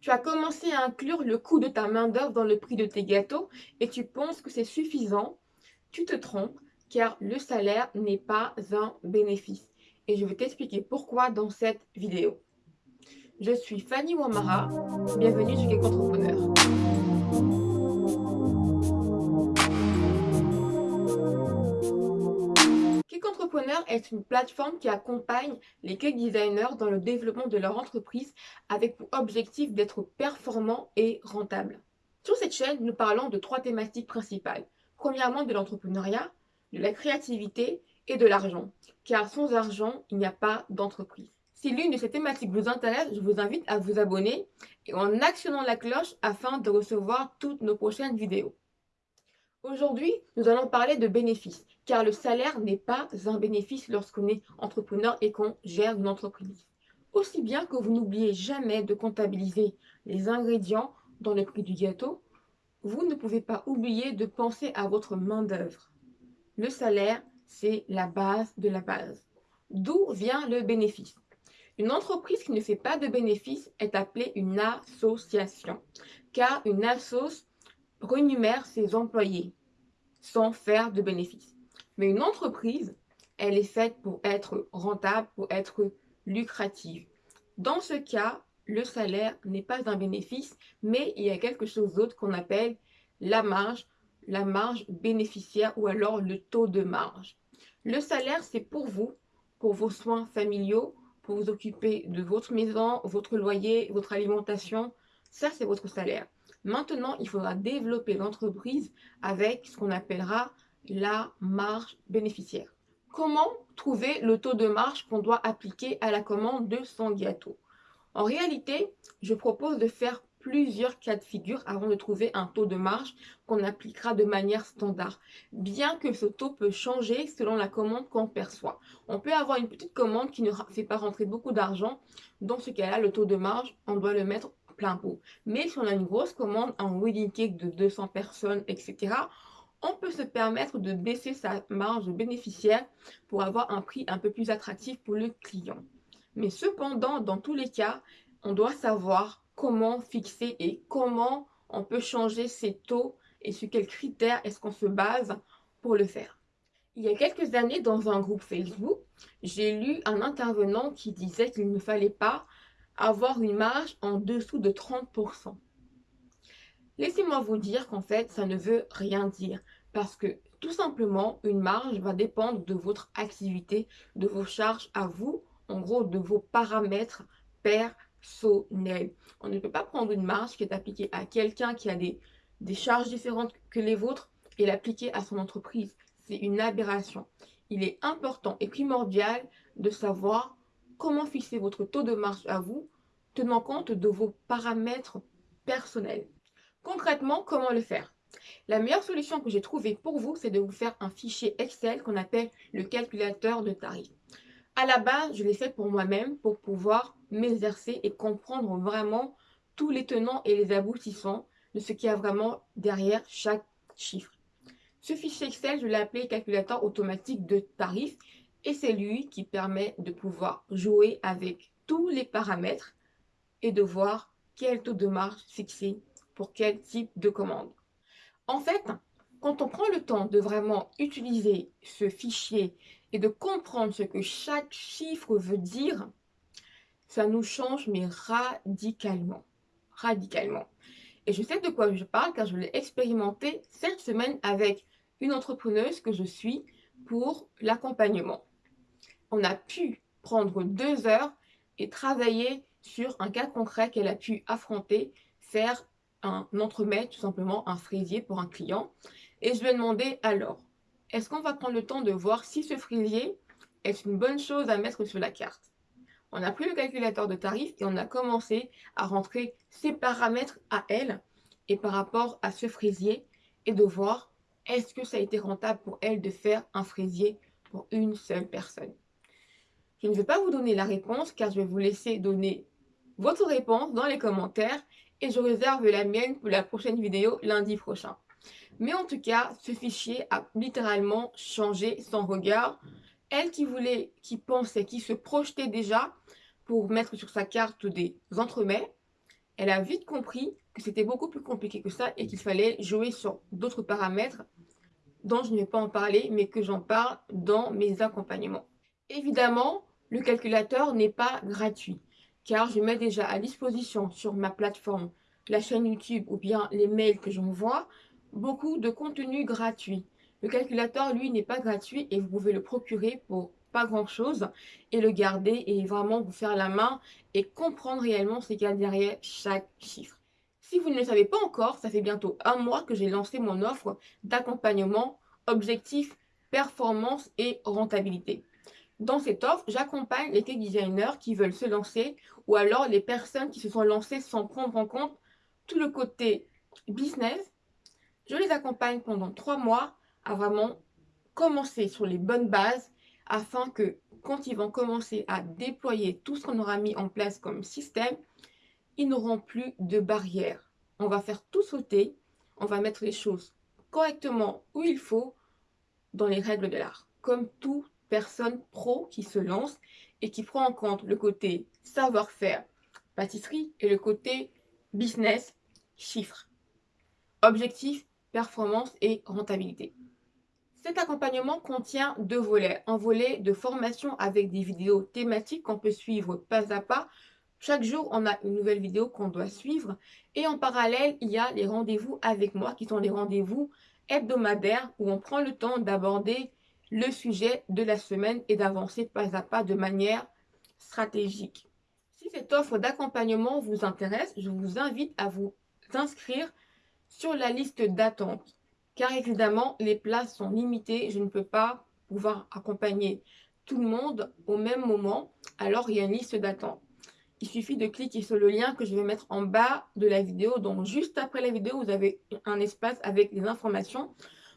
Tu as commencé à inclure le coût de ta main-d'œuvre dans le prix de tes gâteaux et tu penses que c'est suffisant. Tu te trompes car le salaire n'est pas un bénéfice. Et je vais t'expliquer pourquoi dans cette vidéo. Je suis Fanny Wamara, bienvenue sur Cake Entrepreneur. Entrepreneur est une plateforme qui accompagne les cake designers dans le développement de leur entreprise avec pour objectif d'être performant et rentable. Sur cette chaîne, nous parlons de trois thématiques principales. Premièrement, de l'entrepreneuriat, de la créativité et de l'argent. Car sans argent, il n'y a pas d'entreprise. Si l'une de ces thématiques vous intéresse, je vous invite à vous abonner et en actionnant la cloche afin de recevoir toutes nos prochaines vidéos. Aujourd'hui, nous allons parler de bénéfices, car le salaire n'est pas un bénéfice lorsqu'on est entrepreneur et qu'on gère une entreprise. Aussi bien que vous n'oubliez jamais de comptabiliser les ingrédients dans le prix du gâteau, vous ne pouvez pas oublier de penser à votre main-d'œuvre. Le salaire, c'est la base de la base. D'où vient le bénéfice? Une entreprise qui ne fait pas de bénéfice est appelée une association, car une assoce renumère ses employés sans faire de bénéfice. Mais une entreprise, elle est faite pour être rentable, pour être lucrative. Dans ce cas, le salaire n'est pas un bénéfice, mais il y a quelque chose d'autre qu'on appelle la marge la marge bénéficiaire ou alors le taux de marge. Le salaire, c'est pour vous, pour vos soins familiaux, pour vous occuper de votre maison, votre loyer, votre alimentation. Ça, c'est votre salaire. Maintenant, il faudra développer l'entreprise avec ce qu'on appellera la marge bénéficiaire. Comment trouver le taux de marge qu'on doit appliquer à la commande de son gâteau? En réalité, je propose de faire plusieurs cas de figure avant de trouver un taux de marge qu'on appliquera de manière standard. Bien que ce taux peut changer selon la commande qu'on perçoit. On peut avoir une petite commande qui ne fait pas rentrer beaucoup d'argent. Dans ce cas-là, le taux de marge, on doit le mettre plein pot. Mais si on a une grosse commande, un wedding cake de 200 personnes, etc., on peut se permettre de baisser sa marge bénéficiaire pour avoir un prix un peu plus attractif pour le client. Mais cependant, dans tous les cas, on doit savoir comment fixer et comment on peut changer ces taux et sur quels critères est-ce qu'on se base pour le faire. Il y a quelques années, dans un groupe Facebook, j'ai lu un intervenant qui disait qu'il ne fallait pas avoir une marge en dessous de 30%. Laissez-moi vous dire qu'en fait, ça ne veut rien dire parce que tout simplement, une marge va dépendre de votre activité, de vos charges à vous, en gros de vos paramètres per on ne peut pas prendre une marge qui est appliquée à quelqu'un qui a des, des charges différentes que les vôtres et l'appliquer à son entreprise. C'est une aberration. Il est important et primordial de savoir comment fixer votre taux de marge à vous, tenant compte de vos paramètres personnels. Concrètement, comment le faire? La meilleure solution que j'ai trouvée pour vous, c'est de vous faire un fichier Excel qu'on appelle le calculateur de tarifs. À la base, je l'ai fait pour moi-même pour pouvoir m'exercer et comprendre vraiment tous les tenants et les aboutissants de ce qu'il y a vraiment derrière chaque chiffre. Ce fichier Excel, je l'ai appelé calculateur automatique de tarifs et c'est lui qui permet de pouvoir jouer avec tous les paramètres et de voir quel taux de marge fixer pour quel type de commande. En fait, quand on prend le temps de vraiment utiliser ce fichier et de comprendre ce que chaque chiffre veut dire, ça nous change, mais radicalement. Radicalement. Et je sais de quoi je parle car je l'ai expérimenté cette semaine avec une entrepreneuse que je suis pour l'accompagnement. On a pu prendre deux heures et travailler sur un cas concret qu'elle a pu affronter, faire un entremets, tout simplement un fraisier pour un client. Et je lui ai demandé alors, est-ce qu'on va prendre le temps de voir si ce fraisier est une bonne chose à mettre sur la carte? On a pris le calculateur de tarifs et on a commencé à rentrer ses paramètres à elle et par rapport à ce fraisier et de voir est-ce que ça a été rentable pour elle de faire un fraisier pour une seule personne? Je ne vais pas vous donner la réponse car je vais vous laisser donner votre réponse dans les commentaires et je réserve la mienne pour la prochaine vidéo lundi prochain. Mais en tout cas, ce fichier a littéralement changé son regard. Elle qui voulait, qui pensait, qui se projetait déjà pour mettre sur sa carte des entremets, elle a vite compris que c'était beaucoup plus compliqué que ça et qu'il fallait jouer sur d'autres paramètres dont je ne vais pas en parler, mais que j'en parle dans mes accompagnements. Évidemment, le calculateur n'est pas gratuit, car je mets déjà à disposition sur ma plateforme, la chaîne YouTube ou bien les mails que j'envoie, beaucoup de contenu gratuit. Le calculateur, lui, n'est pas gratuit et vous pouvez le procurer pour pas grand chose et le garder et vraiment vous faire la main et comprendre réellement ce qu'il y a derrière chaque chiffre. Si vous ne le savez pas encore, ça fait bientôt un mois que j'ai lancé mon offre d'accompagnement objectif, performance et rentabilité. Dans cette offre, j'accompagne les tech designers qui veulent se lancer ou alors les personnes qui se sont lancées sans prendre en compte tout le côté business. Je les accompagne pendant trois mois à vraiment commencer sur les bonnes bases afin que quand ils vont commencer à déployer tout ce qu'on aura mis en place comme système, ils n'auront plus de barrières. On va faire tout sauter, on va mettre les choses correctement où il faut dans les règles de l'art. Comme toute personne pro qui se lance et qui prend en compte le côté savoir-faire, pâtisserie et le côté business, chiffres. Objectif, performance et rentabilité. Cet accompagnement contient deux volets. Un volet de formation avec des vidéos thématiques qu'on peut suivre pas à pas. Chaque jour, on a une nouvelle vidéo qu'on doit suivre. Et en parallèle, il y a les rendez-vous avec moi qui sont les rendez-vous hebdomadaires où on prend le temps d'aborder le sujet de la semaine et d'avancer pas à pas de manière stratégique. Si cette offre d'accompagnement vous intéresse, je vous invite à vous inscrire sur la liste d'attente car évidemment, les places sont limitées. Je ne peux pas pouvoir accompagner tout le monde au même moment. Alors, il y a une liste d'attente. Il suffit de cliquer sur le lien que je vais mettre en bas de la vidéo. Donc, juste après la vidéo, vous avez un espace avec les informations.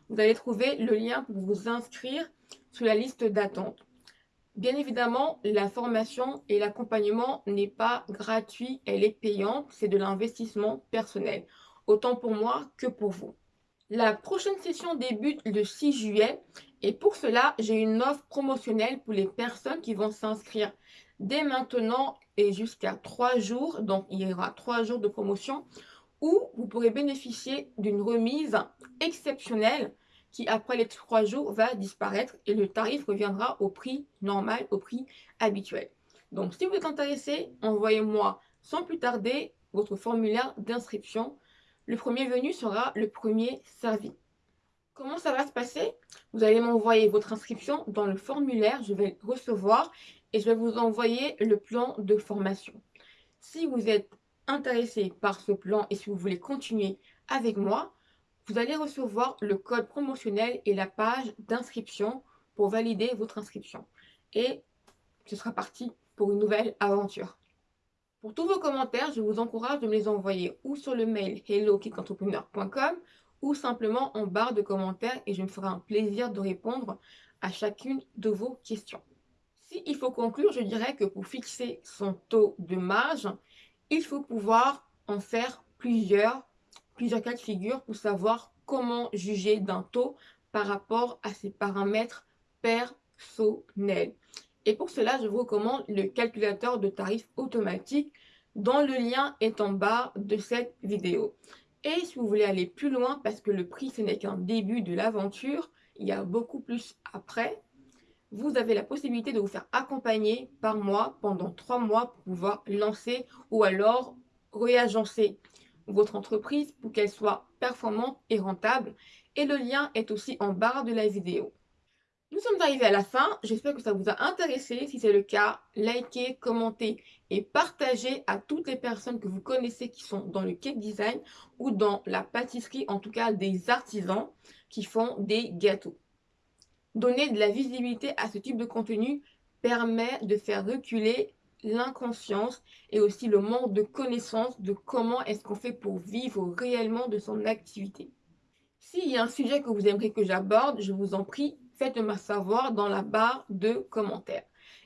Vous allez trouver le lien pour vous inscrire sur la liste d'attente. Bien évidemment, la formation et l'accompagnement n'est pas gratuit, elle est payante, c'est de l'investissement personnel, autant pour moi que pour vous. La prochaine session débute le 6 juillet et pour cela, j'ai une offre promotionnelle pour les personnes qui vont s'inscrire dès maintenant et jusqu'à 3 jours. Donc, il y aura 3 jours de promotion où vous pourrez bénéficier d'une remise exceptionnelle qui, après les 3 jours, va disparaître et le tarif reviendra au prix normal, au prix habituel. Donc, si vous êtes intéressé, envoyez-moi sans plus tarder votre formulaire d'inscription le premier venu sera le premier servi. Comment ça va se passer? Vous allez m'envoyer votre inscription dans le formulaire, je vais recevoir et je vais vous envoyer le plan de formation. Si vous êtes intéressé par ce plan et si vous voulez continuer avec moi, vous allez recevoir le code promotionnel et la page d'inscription pour valider votre inscription. Et ce sera parti pour une nouvelle aventure. Pour tous vos commentaires, je vous encourage de me les envoyer ou sur le mail hello-entrepreneur.com ou simplement en barre de commentaires et je me ferai un plaisir de répondre à chacune de vos questions. S'il faut conclure, je dirais que pour fixer son taux de marge, il faut pouvoir en faire plusieurs, plusieurs cas de figure pour savoir comment juger d'un taux par rapport à ses paramètres personnels. Et pour cela, je vous recommande le calculateur de tarifs automatique dont le lien est en bas de cette vidéo. Et si vous voulez aller plus loin, parce que le prix ce n'est qu'un début de l'aventure, il y a beaucoup plus après, vous avez la possibilité de vous faire accompagner par mois pendant trois mois pour pouvoir lancer ou alors réagencer votre entreprise pour qu'elle soit performante et rentable. Et le lien est aussi en barre de la vidéo. Nous sommes arrivés à la fin. J'espère que ça vous a intéressé. Si c'est le cas, likez, commentez et partagez à toutes les personnes que vous connaissez qui sont dans le cake design ou dans la pâtisserie, en tout cas des artisans qui font des gâteaux. Donner de la visibilité à ce type de contenu permet de faire reculer l'inconscience et aussi le manque de connaissance de comment est-ce qu'on fait pour vivre réellement de son activité. S'il y a un sujet que vous aimeriez que j'aborde, je vous en prie, faites-moi savoir dans la barre de commentaires.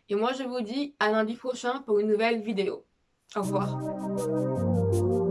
Et moi, je vous dis à lundi prochain pour une nouvelle vidéo. Au revoir.